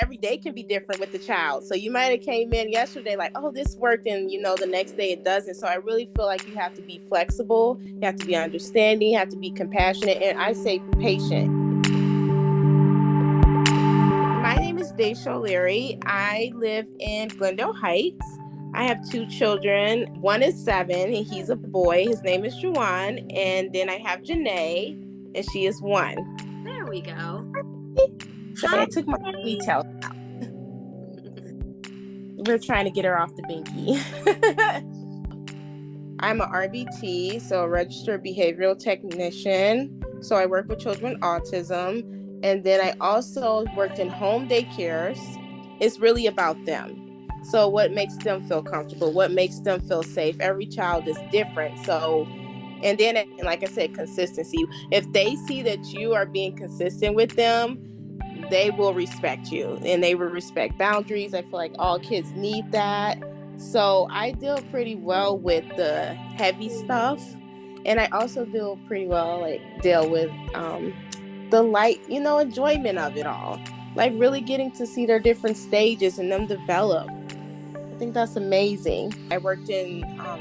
every day can be different with the child. So you might have came in yesterday like, oh, this worked, and you know the next day it doesn't. So I really feel like you have to be flexible, you have to be understanding, you have to be compassionate, and I say patient. My name is Daisha O'Leary. I live in Glendale Heights. I have two children. One is seven, and he's a boy. His name is Juwan. And then I have Janae, and she is one. There we go. So I took my details out. We're trying to get her off the binky. I'm an RBT, so a registered behavioral technician. So I work with children with autism. And then I also worked in home daycares. It's really about them. So, what makes them feel comfortable? What makes them feel safe? Every child is different. So, and then, like I said, consistency. If they see that you are being consistent with them, they will respect you and they will respect boundaries. I feel like all kids need that. So I deal pretty well with the heavy stuff. And I also deal pretty well, like, deal with um, the light, you know, enjoyment of it all. Like, really getting to see their different stages and them develop. I think that's amazing. I worked in um,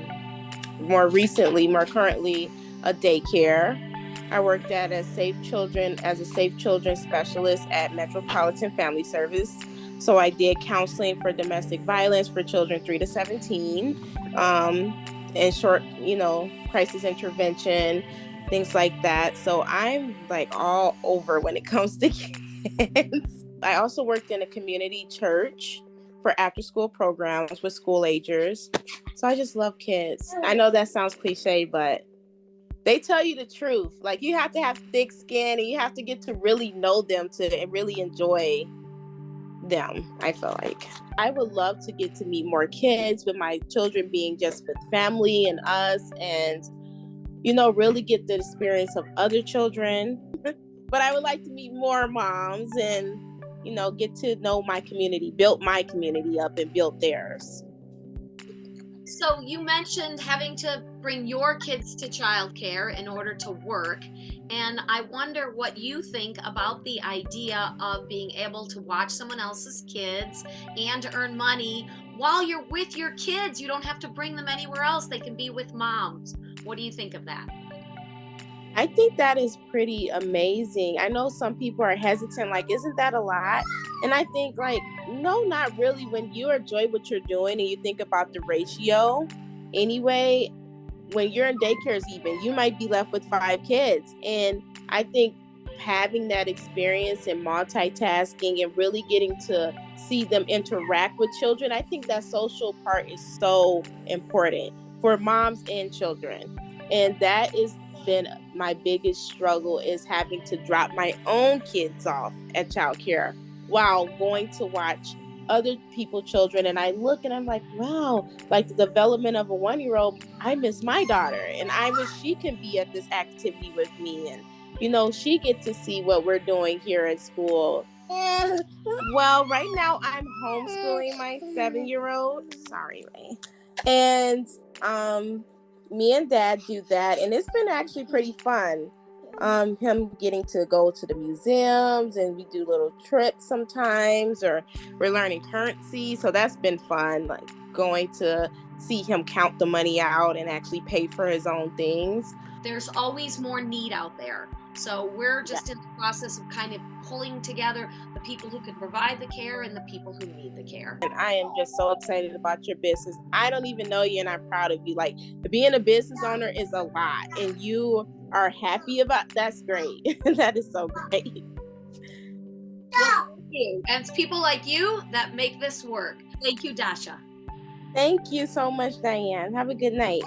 more recently, more currently, a daycare I worked at a Safe Children as a Safe Children specialist at Metropolitan Family Service. So I did counseling for domestic violence for children 3 to 17, um, and short, you know, crisis intervention, things like that. So I'm like all over when it comes to kids. I also worked in a community church for after school programs with school agers. So I just love kids. I know that sounds cliche, but they tell you the truth. Like you have to have thick skin and you have to get to really know them to really enjoy them. I feel like I would love to get to meet more kids with my children being just with family and us and you know really get the experience of other children. but I would like to meet more moms and you know get to know my community, build my community up and build theirs. So you mentioned having to bring your kids to childcare in order to work. And I wonder what you think about the idea of being able to watch someone else's kids and earn money while you're with your kids. You don't have to bring them anywhere else, they can be with moms. What do you think of that? I think that is pretty amazing. I know some people are hesitant, like, isn't that a lot? And I think, like, no, not really. When you enjoy what you're doing and you think about the ratio, anyway, when you're in daycares, even you might be left with five kids. And I think having that experience and multitasking and really getting to see them interact with children, I think that social part is so important for moms and children. And that is been my biggest struggle is having to drop my own kids off at childcare while going to watch other people children and i look and i'm like wow like the development of a one year old i miss my daughter and i wish she can be at this activity with me and you know she get to see what we're doing here at school well right now i'm homeschooling my seven year old sorry Ray. and um me and dad do that and it's been actually pretty fun um him getting to go to the museums and we do little trips sometimes or we're learning currency. So that's been fun like going to see him count the money out and actually pay for his own things there's always more need out there so we're just yeah. in the process of kind of pulling together the people who can provide the care and the people who need the care. And I am just so excited about your business. I don't even know you and I'm proud of you. Like being a business owner is a lot and you are happy about that's great. that is so great. Well, and it's people like you that make this work. Thank you, Dasha. Thank you so much, Diane. Have a good night.